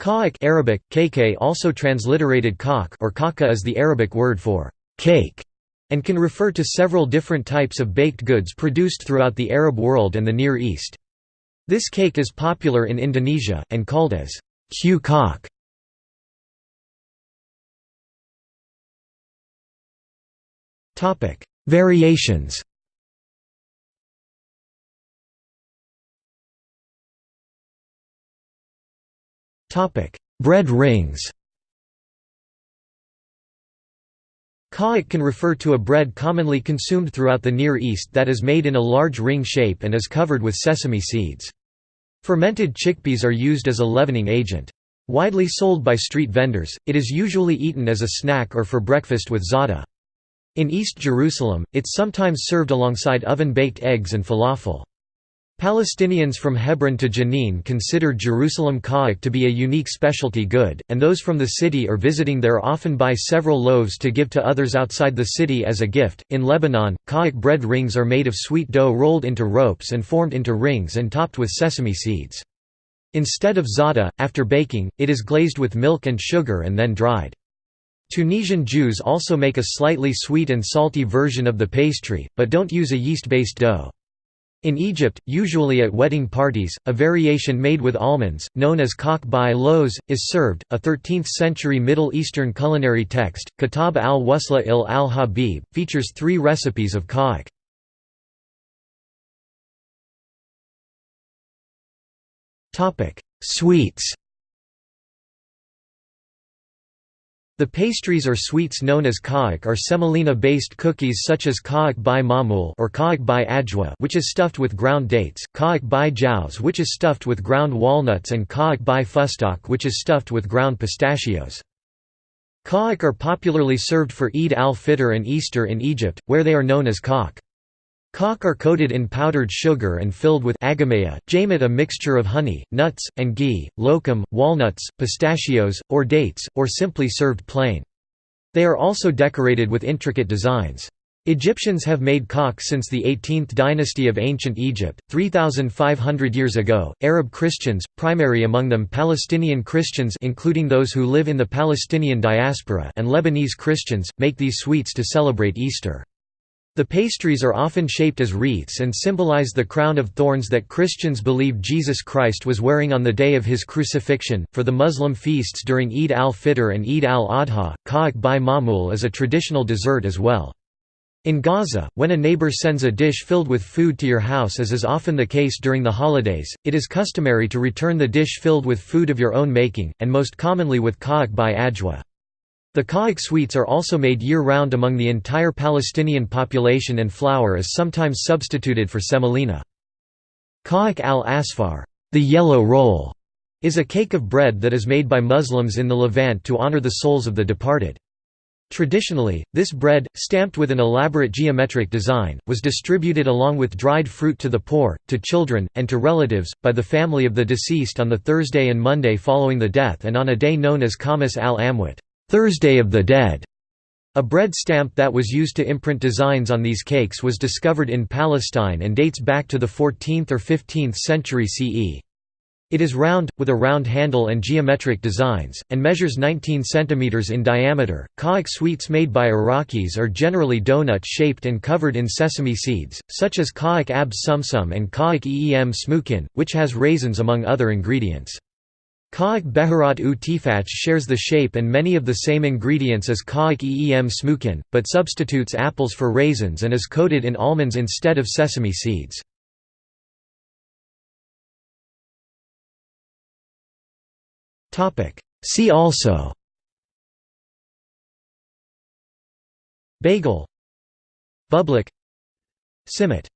Ka'ak Arabic, kk also transliterated kak or kaka is the Arabic word for cake and can refer to several different types of baked goods produced throughout the Arab world and the Near East. This cake is popular in Indonesia, and called as q kak. Variations Bread rings Ka'ak can refer to a bread commonly consumed throughout the Near East that is made in a large ring shape and is covered with sesame seeds. Fermented chickpeas are used as a leavening agent. Widely sold by street vendors, it is usually eaten as a snack or for breakfast with za'atar. In East Jerusalem, it's sometimes served alongside oven-baked eggs and falafel. Palestinians from Hebron to Jenin consider Jerusalem ka'ak to be a unique specialty good, and those from the city or visiting there often buy several loaves to give to others outside the city as a gift. In Lebanon, ka'ak bread rings are made of sweet dough rolled into ropes and formed into rings and topped with sesame seeds. Instead of za'atar, after baking, it is glazed with milk and sugar and then dried. Tunisian Jews also make a slightly sweet and salty version of the pastry, but don't use a yeast-based dough. In Egypt, usually at wedding parties, a variation made with almonds, known as kak by lows, is served. A 13th century Middle Eastern culinary text, Kitab al Wusla il al Habib, features three recipes of ka'ak. Sweets The pastries or sweets known as ka'ak are semolina-based cookies such as ka'ak by mamul or ka'ak by ajwa which is stuffed with ground dates, ka'ak by jauz which is stuffed with ground walnuts and ka'ak by fustak which is stuffed with ground pistachios. Ka'ak are popularly served for Eid al-Fitr and Easter in Egypt, where they are known as kak. Kak are coated in powdered sugar and filled with agamaya, jamet a mixture of honey, nuts, and ghee, lokum, walnuts, pistachios, or dates, or simply served plain. They are also decorated with intricate designs. Egyptians have made kak since the 18th dynasty of ancient Egypt, 3,500 years ago. Arab Christians, primary among them Palestinian Christians including those who live in the Palestinian diaspora and Lebanese Christians, make these sweets to celebrate Easter. The pastries are often shaped as wreaths and symbolize the crown of thorns that Christians believe Jesus Christ was wearing on the day of his crucifixion. For the Muslim feasts during Eid al-Fitr and Eid al-Adha, ka'ak by mamul is a traditional dessert as well. In Gaza, when a neighbor sends a dish filled with food to your house as is often the case during the holidays, it is customary to return the dish filled with food of your own making, and most commonly with ka'ak by ajwa. The ka'ak sweets are also made year-round among the entire Palestinian population and flour is sometimes substituted for semolina. Ka'ak al-asfar the yellow roll", is a cake of bread that is made by Muslims in the Levant to honor the souls of the departed. Traditionally, this bread, stamped with an elaborate geometric design, was distributed along with dried fruit to the poor, to children, and to relatives, by the family of the deceased on the Thursday and Monday following the death and on a day known as Khamis al-Amwat. Thursday of the Dead. A bread stamp that was used to imprint designs on these cakes was discovered in Palestine and dates back to the 14th or 15th century CE. It is round, with a round handle and geometric designs, and measures 19 cm in diameter. Ka'ak sweets made by Iraqis are generally donut shaped and covered in sesame seeds, such as ka'ak ab sumsum and ka'ak eem smukin, which has raisins among other ingredients. Ka'ak Beharat u Tifach shares the shape and many of the same ingredients as Ka'ak Eem Smukin, but substitutes apples for raisins and is coated in almonds instead of sesame seeds. See also Bagel Bublik Simit